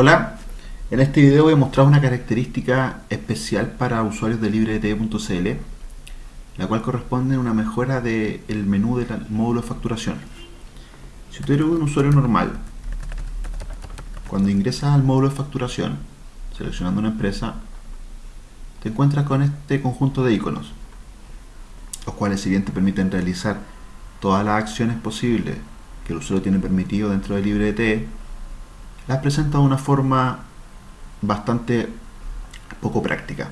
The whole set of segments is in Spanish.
Hola, en este video voy a mostrar una característica especial para usuarios de LibreT.cl la cual corresponde a una mejora del menú del módulo de facturación. Si tú eres un usuario normal, cuando ingresas al módulo de facturación, seleccionando una empresa, te encuentras con este conjunto de iconos, los cuales si bien te permiten realizar todas las acciones posibles que el usuario tiene permitido dentro de LibreT, las presenta de una forma bastante poco práctica.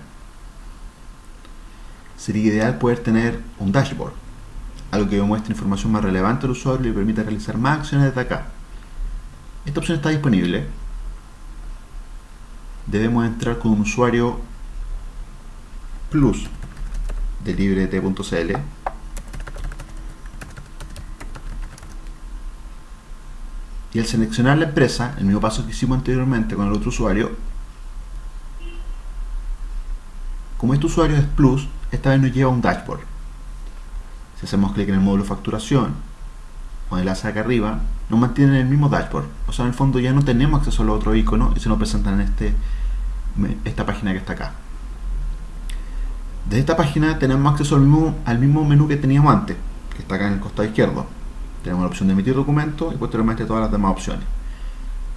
Sería ideal poder tener un dashboard, algo que muestre información más relevante al usuario y le permita realizar más acciones desde acá. Esta opción está disponible. Debemos entrar con un usuario plus de librete.cl y al seleccionar la empresa, el mismo paso que hicimos anteriormente con el otro usuario, como este usuario es Plus, esta vez nos lleva a un dashboard. Si hacemos clic en el módulo facturación o enlace acá arriba, nos mantiene en el mismo dashboard. O sea, en el fondo ya no tenemos acceso al otro icono y se nos presentan en este, esta página que está acá. Desde esta página tenemos acceso al mismo, al mismo menú que teníamos antes, que está acá en el costado izquierdo. Tenemos la opción de emitir documentos y posteriormente todas las demás opciones.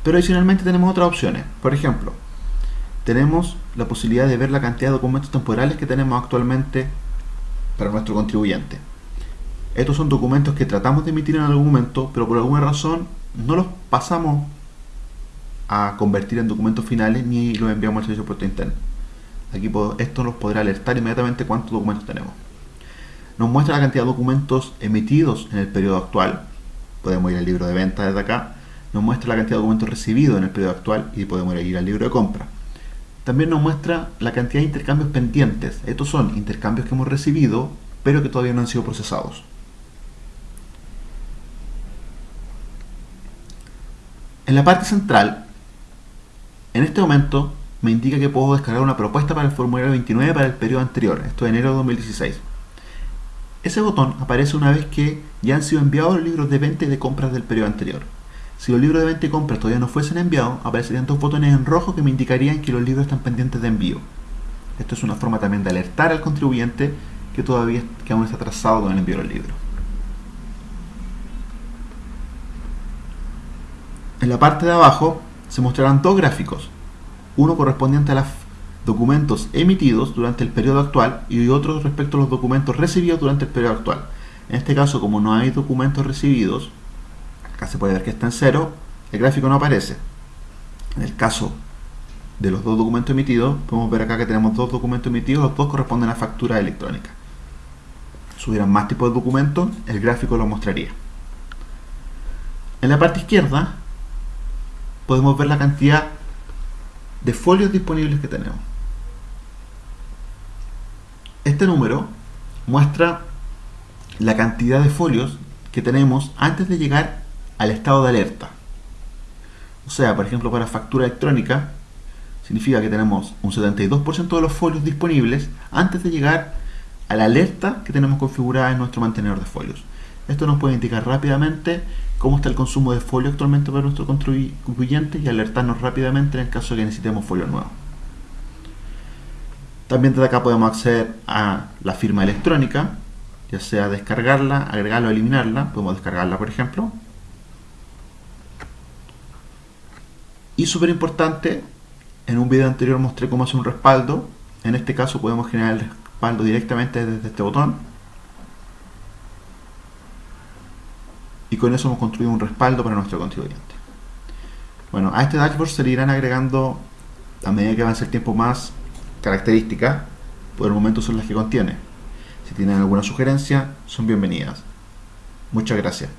Pero adicionalmente tenemos otras opciones. Por ejemplo, tenemos la posibilidad de ver la cantidad de documentos temporales que tenemos actualmente para nuestro contribuyente. Estos son documentos que tratamos de emitir en algún momento, pero por alguna razón no los pasamos a convertir en documentos finales ni los enviamos al servicio de puerto interno. Aquí esto nos podrá alertar inmediatamente cuántos documentos tenemos nos muestra la cantidad de documentos emitidos en el periodo actual. Podemos ir al libro de venta desde acá. Nos muestra la cantidad de documentos recibidos en el periodo actual y podemos ir al libro de compra. También nos muestra la cantidad de intercambios pendientes. Estos son intercambios que hemos recibido, pero que todavía no han sido procesados. En la parte central, en este momento me indica que puedo descargar una propuesta para el formulario 29 para el periodo anterior, esto es enero de 2016. Ese botón aparece una vez que ya han sido enviados los libros de venta y de compras del periodo anterior. Si los libros de venta y compras todavía no fuesen enviados, aparecerían dos botones en rojo que me indicarían que los libros están pendientes de envío. Esto es una forma también de alertar al contribuyente que todavía que aún está atrasado con el envío del libro. En la parte de abajo se mostrarán dos gráficos, uno correspondiente a la documentos emitidos durante el periodo actual y otros respecto a los documentos recibidos durante el periodo actual. En este caso, como no hay documentos recibidos, acá se puede ver que está en cero, el gráfico no aparece. En el caso de los dos documentos emitidos, podemos ver acá que tenemos dos documentos emitidos, los dos corresponden a factura electrónica. Si hubieran más tipos de documentos, el gráfico lo mostraría. En la parte izquierda, podemos ver la cantidad de folios disponibles que tenemos. Este número muestra la cantidad de folios que tenemos antes de llegar al estado de alerta. O sea, por ejemplo, para factura electrónica, significa que tenemos un 72% de los folios disponibles antes de llegar a la alerta que tenemos configurada en nuestro mantenedor de folios. Esto nos puede indicar rápidamente cómo está el consumo de folio actualmente para nuestro contribuyente y alertarnos rápidamente en el caso de que necesitemos folio nuevo. También desde acá podemos acceder a la firma electrónica, ya sea descargarla, agregarla o eliminarla. Podemos descargarla, por ejemplo. Y súper importante, en un video anterior mostré cómo hacer un respaldo. En este caso podemos generar el respaldo directamente desde este botón. Y con eso hemos construido un respaldo para nuestro contribuyente. Bueno, a este dashboard se le irán agregando, a medida que avance el tiempo más, características, por el momento son las que contiene. Si tienen alguna sugerencia, son bienvenidas. Muchas gracias.